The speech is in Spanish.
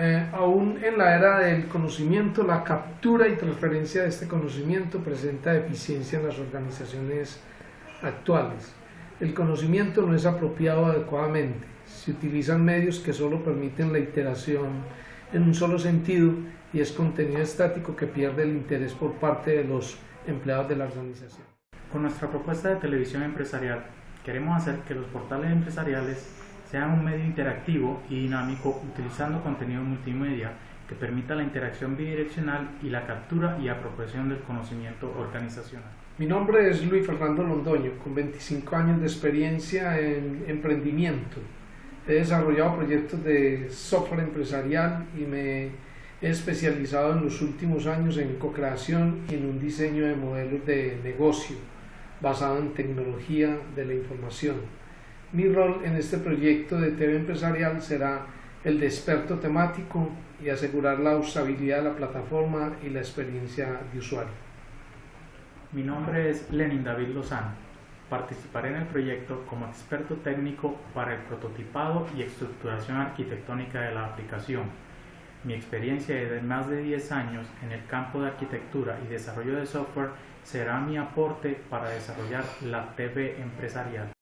Eh, aún en la era del conocimiento, la captura y transferencia de este conocimiento presenta deficiencia en las organizaciones actuales. El conocimiento no es apropiado adecuadamente. Se utilizan medios que solo permiten la iteración en un solo sentido y es contenido estático que pierde el interés por parte de los empleados de la organización. Con nuestra propuesta de televisión empresarial, queremos hacer que los portales empresariales sean un medio interactivo y dinámico utilizando contenido multimedia que permita la interacción bidireccional y la captura y apropiación del conocimiento organizacional. Mi nombre es Luis Fernando Londoño, con 25 años de experiencia en emprendimiento. He desarrollado proyectos de software empresarial y me he especializado en los últimos años en co-creación y en un diseño de modelos de negocio basado en tecnología de la información. Mi rol en este proyecto de TV empresarial será el de experto temático y asegurar la usabilidad de la plataforma y la experiencia de usuario. Mi nombre es Lenin David Lozano. Participaré en el proyecto como experto técnico para el prototipado y estructuración arquitectónica de la aplicación. Mi experiencia de más de 10 años en el campo de arquitectura y desarrollo de software será mi aporte para desarrollar la TV empresarial.